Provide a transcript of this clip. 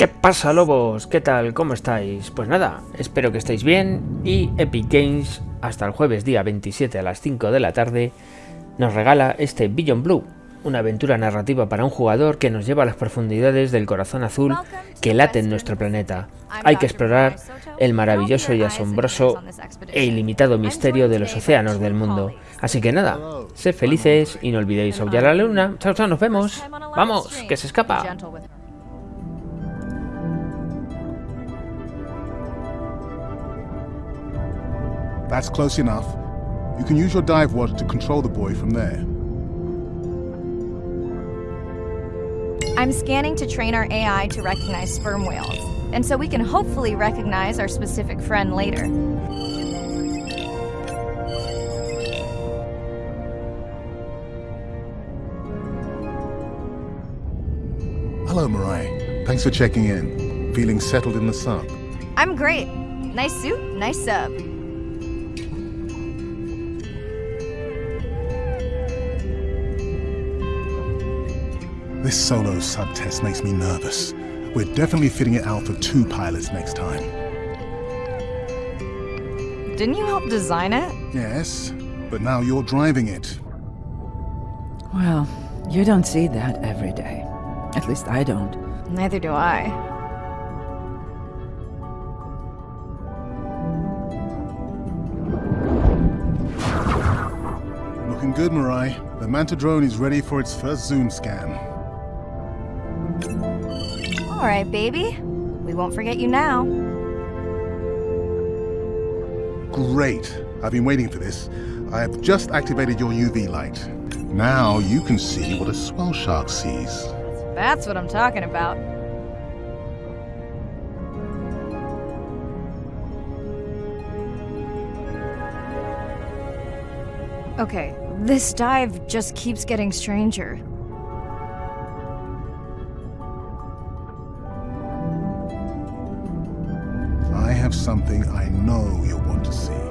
¿Qué pasa lobos? ¿Qué tal? ¿Cómo estáis? Pues nada, espero que estéis bien y Epic Games hasta el jueves día 27 a las 5 de la tarde nos regala este Beyond Blue, una aventura narrativa para un jugador que nos lleva a las profundidades del corazón azul que late en nuestro planeta. Hay que explorar el maravilloso y asombroso e ilimitado misterio de los océanos del mundo. Así que nada, sed felices y no olvidéis a la luna. Chao, chao, nos vemos. Vamos, que se escapa. That's close enough. You can use your dive watch to control the boy from there. I'm scanning to train our AI to recognize sperm whales, and so we can hopefully recognize our specific friend later. Hello, Mirai. Thanks for checking in. Feeling settled in the sub? I'm great. Nice suit, nice sub. This solo sub test makes me nervous. We're definitely fitting it out for two pilots next time. Didn't you help design it? Yes, but now you're driving it. Well, you don't see that every day. At least I don't. Neither do I. Looking good, Mirai. The Manta drone is ready for its first zoom scan. All right, baby. We won't forget you now. Great. I've been waiting for this. I have just activated your UV light. Now you can see what a swell shark sees. That's what I'm talking about. Okay, this dive just keeps getting stranger. Have something I know you'll want to see.